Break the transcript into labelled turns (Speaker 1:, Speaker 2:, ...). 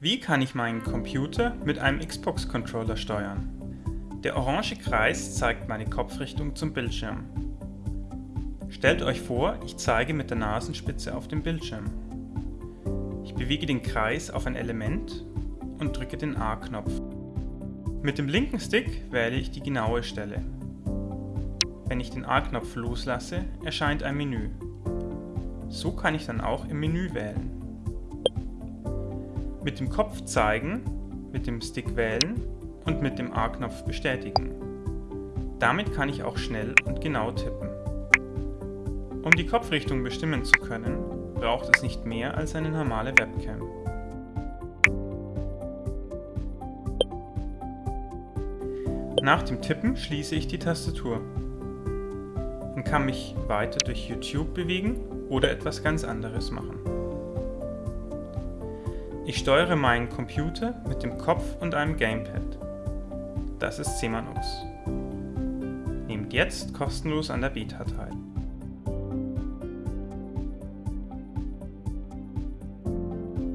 Speaker 1: Wie kann ich meinen Computer mit einem Xbox-Controller steuern? Der orange Kreis zeigt meine Kopfrichtung zum Bildschirm. Stellt euch vor, ich zeige mit der Nasenspitze auf den Bildschirm. Ich bewege den Kreis auf ein Element und drücke den A-Knopf. Mit dem linken Stick wähle ich die genaue Stelle. Wenn ich den A-Knopf loslasse, erscheint ein Menü. So kann ich dann auch im Menü wählen. Mit dem Kopf zeigen, mit dem Stick wählen und mit dem A-Knopf bestätigen. Damit kann ich auch schnell und genau tippen. Um die Kopfrichtung bestimmen zu können, braucht es nicht mehr als eine normale Webcam. Nach dem Tippen schließe ich die Tastatur und kann mich weiter durch YouTube bewegen oder etwas ganz anderes machen. Ich steuere meinen Computer mit dem Kopf und einem Gamepad. Das ist Semanux. Nehmt jetzt kostenlos an der Beta teil.